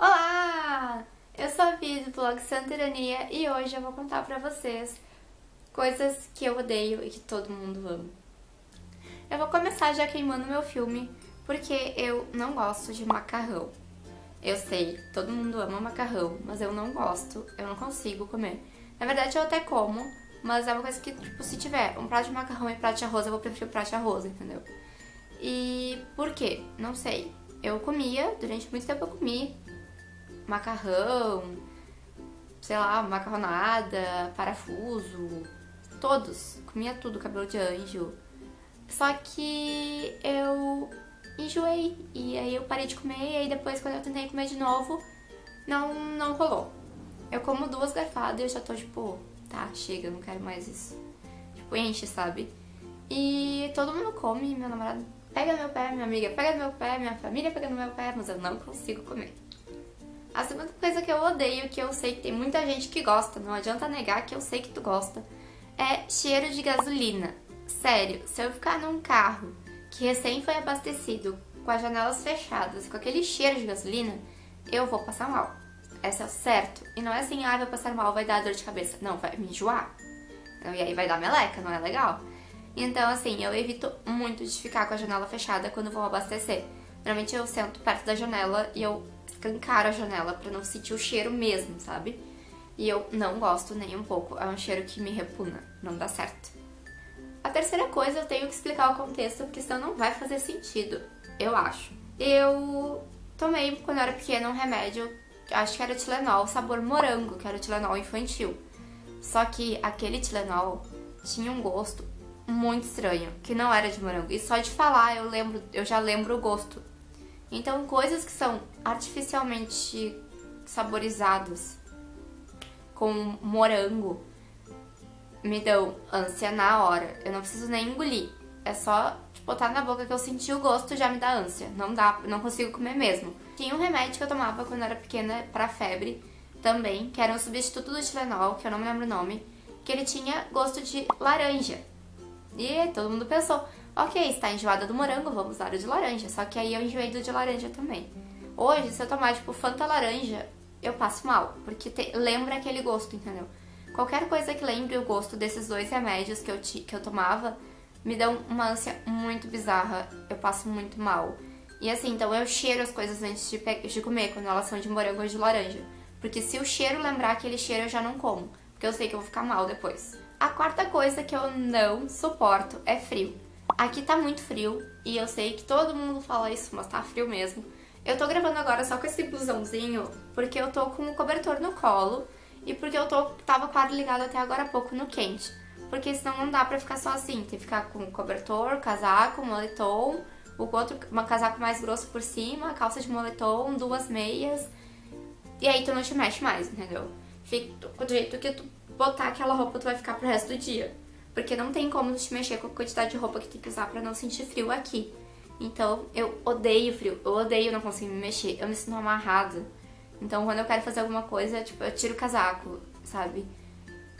Olá! Eu sou a Vi do blog Santa Ironia e hoje eu vou contar pra vocês coisas que eu odeio e que todo mundo ama. Eu vou começar já queimando meu filme porque eu não gosto de macarrão. Eu sei, todo mundo ama macarrão, mas eu não gosto, eu não consigo comer. Na verdade eu até como, mas é uma coisa que, tipo, se tiver um prato de macarrão e prato de arroz, eu vou preferir o prato de arroz, entendeu? E por quê? Não sei. Eu comia, durante muito tempo eu comi macarrão, sei lá, macarronada, parafuso, todos. Comia tudo, cabelo de anjo. Só que eu enjoei e aí eu parei de comer e aí depois quando eu tentei comer de novo, não, não rolou. Eu como duas garfadas e eu já tô tipo, tá, chega, não quero mais isso. Tipo, enche, sabe? E todo mundo come, meu namorado pega no meu pé, minha amiga pega no meu pé, minha família pega no meu pé, mas eu não consigo comer. A segunda coisa que eu odeio, que eu sei que tem muita gente que gosta, não adianta negar que eu sei que tu gosta, é cheiro de gasolina. Sério, se eu ficar num carro que recém foi abastecido, com as janelas fechadas, com aquele cheiro de gasolina, eu vou passar mal. Essa é certo. E não é assim, ah, vou passar mal, vai dar dor de cabeça. Não, vai me enjoar. Então, e aí vai dar meleca, não é legal? Então, assim, eu evito muito de ficar com a janela fechada quando vou abastecer. Normalmente eu sento perto da janela e eu escancaro a janela pra não sentir o cheiro mesmo, sabe? E eu não gosto nem um pouco. É um cheiro que me repugna. Não dá certo. A terceira coisa, eu tenho que explicar o contexto, porque senão não vai fazer sentido. Eu acho. Eu tomei, quando eu era pequena, um remédio, acho que era Tilenol, sabor morango, que era o Tilenol infantil. Só que aquele Tilenol tinha um gosto muito estranho, que não era de morango. E só de falar eu lembro, eu já lembro o gosto. Então, coisas que são artificialmente saborizadas com morango me dão ânsia na hora. Eu não preciso nem engolir. É só botar na boca que eu senti o gosto já me dá ânsia. Não dá, não consigo comer mesmo. Tinha um remédio que eu tomava quando era pequena para febre também, que era um substituto do Tilenol, que eu não me lembro o nome, que ele tinha gosto de laranja. E todo mundo pensou, ok, está enjoada do morango, vamos usar o de laranja. Só que aí eu enjoei do de laranja também. Hoje, se eu tomar, tipo, Fanta laranja, eu passo mal, porque te, lembra aquele gosto, entendeu? Qualquer coisa que lembre o gosto desses dois remédios que eu, que eu tomava, me dá uma ânsia muito bizarra, eu passo muito mal. E assim, então eu cheiro as coisas antes de, de comer, quando elas são de morango ou de laranja. Porque se o cheiro lembrar aquele cheiro, eu já não como, porque eu sei que eu vou ficar mal depois. A quarta coisa que eu não suporto é frio. Aqui tá muito frio e eu sei que todo mundo fala isso, mas tá frio mesmo. Eu tô gravando agora só com esse blusãozinho porque eu tô com o cobertor no colo e porque eu tô, tava ar ligado até agora há pouco no quente. Porque senão não dá pra ficar só assim, tem que ficar com cobertor, casaco, moletom, o outro, um casaco mais grosso por cima, calça de moletom, duas meias. E aí tu não te mexe mais, entendeu? Fica do jeito que tu botar aquela roupa tu vai ficar pro resto do dia. Porque não tem como te mexer com a quantidade de roupa que tem que usar pra não sentir frio aqui. Então, eu odeio frio, eu odeio não conseguir me mexer, eu me sinto amarrada. Então, quando eu quero fazer alguma coisa, tipo, eu tiro o casaco, sabe?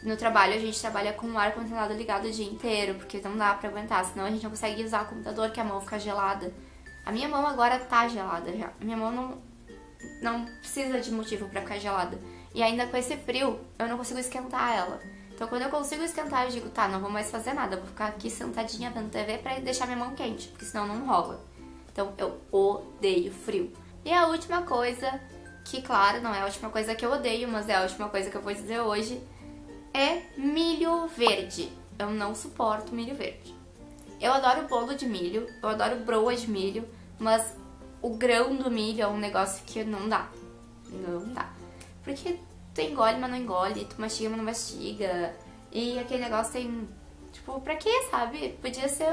No trabalho, a gente trabalha com o ar-condicionado ligado o dia inteiro, porque não dá pra aguentar, senão a gente não consegue usar o computador, que a mão fica gelada. A minha mão agora tá gelada já. Minha mão não, não precisa de motivo pra ficar gelada. E ainda com esse frio, eu não consigo esquentar ela. Então quando eu consigo esquentar, eu digo, tá, não vou mais fazer nada, vou ficar aqui sentadinha vendo TV pra deixar minha mão quente, porque senão não rola. Então eu odeio frio. E a última coisa, que claro, não é a última coisa que eu odeio, mas é a última coisa que eu vou dizer hoje, é milho verde. Eu não suporto milho verde. Eu adoro bolo de milho, eu adoro broa de milho, mas o grão do milho é um negócio que não dá. Não dá. Porque tu engole, mas não engole, tu mastiga, mas não mastiga. E aquele negócio tem. Tipo, pra quê, sabe? Podia ser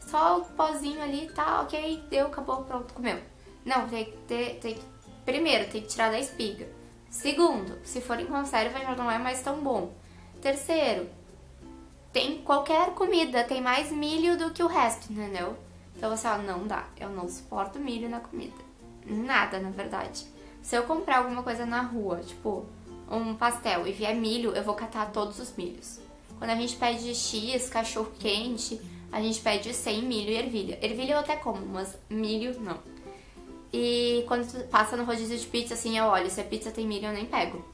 só o pozinho ali, tá, ok, deu, acabou, pronto, comeu. Não, tem que ter. Tem que, primeiro, tem que tirar da espiga. Segundo, se for em conserva já não é mais tão bom. Terceiro, tem qualquer comida, tem mais milho do que o resto, entendeu? Então você fala, não dá, eu não suporto milho na comida. Nada, na verdade. Se eu comprar alguma coisa na rua, tipo um pastel e vier milho, eu vou catar todos os milhos. Quando a gente pede X, cachorro quente, a gente pede sem milho e ervilha. Ervilha eu até como, mas milho não. E quando passa no rodízio de pizza, assim, eu olho. Se a pizza tem milho, eu nem pego.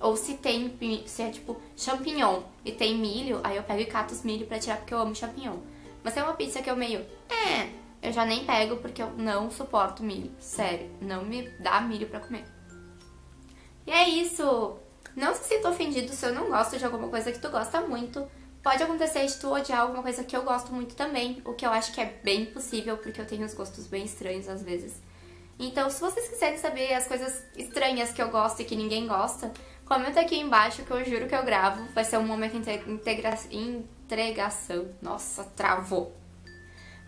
Ou se tem, se é tipo champignon e tem milho, aí eu pego e cato os milho pra tirar porque eu amo champignon. Mas tem uma pizza que eu meio, é, eu já nem pego porque eu não suporto milho. Sério, não me dá milho pra comer. E é isso! Não se sinta ofendido se eu não gosto de alguma coisa que tu gosta muito. Pode acontecer de tu odiar alguma coisa que eu gosto muito também, o que eu acho que é bem possível, porque eu tenho os gostos bem estranhos às vezes. Então, se vocês quiserem saber as coisas estranhas que eu gosto e que ninguém gosta, comenta aqui embaixo que eu juro que eu gravo. Vai ser um momento de integra entregação. Nossa, travou.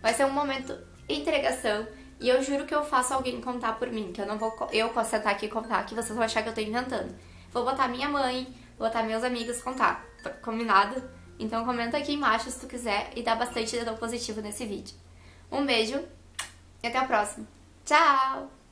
Vai ser um momento entregação e eu juro que eu faço alguém contar por mim, que eu não vou eu sentar aqui e contar, que vocês vão achar que eu tô inventando. Vou botar minha mãe, vou botar meus amigos contar. Combinado? Então comenta aqui embaixo se tu quiser e dá bastante dedão positivo nesse vídeo. Um beijo e até o próximo. Tchau!